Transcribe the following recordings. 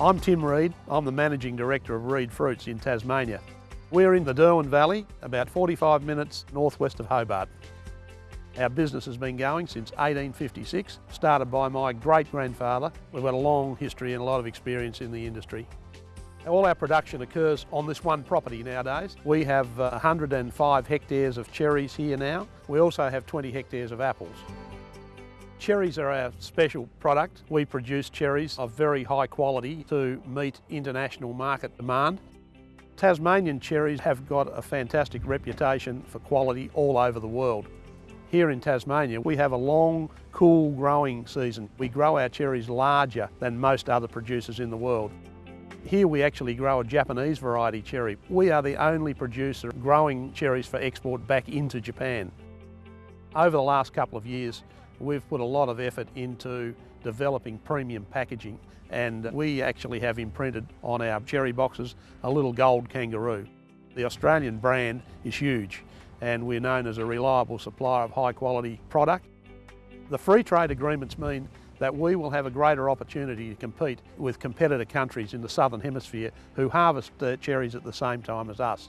I'm Tim Reid. I'm the Managing Director of Reid Fruits in Tasmania. We're in the Derwent Valley, about 45 minutes northwest of Hobart. Our business has been going since 1856, started by my great-grandfather. We've got a long history and a lot of experience in the industry. All our production occurs on this one property nowadays. We have uh, 105 hectares of cherries here now. We also have 20 hectares of apples. Cherries are our special product. We produce cherries of very high quality to meet international market demand. Tasmanian cherries have got a fantastic reputation for quality all over the world. Here in Tasmania, we have a long, cool growing season. We grow our cherries larger than most other producers in the world. Here we actually grow a Japanese variety cherry. We are the only producer growing cherries for export back into Japan. Over the last couple of years, we've put a lot of effort into developing premium packaging and we actually have imprinted on our cherry boxes a little gold kangaroo. The Australian brand is huge and we're known as a reliable supplier of high quality product. The free trade agreements mean that we will have a greater opportunity to compete with competitor countries in the southern hemisphere who harvest uh, cherries at the same time as us.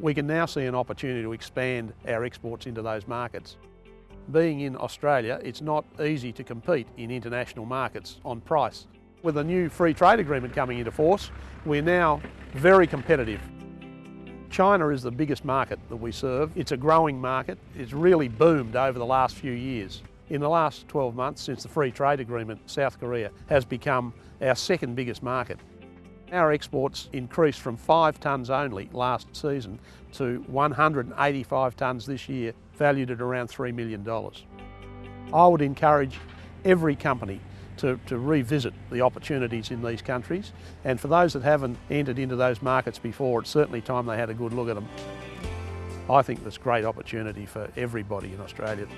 We can now see an opportunity to expand our exports into those markets. Being in Australia, it's not easy to compete in international markets on price. With a new free trade agreement coming into force, we're now very competitive. China is the biggest market that we serve. It's a growing market. It's really boomed over the last few years. In the last 12 months since the free trade agreement, South Korea has become our second biggest market. Our exports increased from five tonnes only last season to 185 tonnes this year, valued at around $3 million. I would encourage every company to, to revisit the opportunities in these countries and for those that haven't entered into those markets before, it's certainly time they had a good look at them. I think there's great opportunity for everybody in Australia.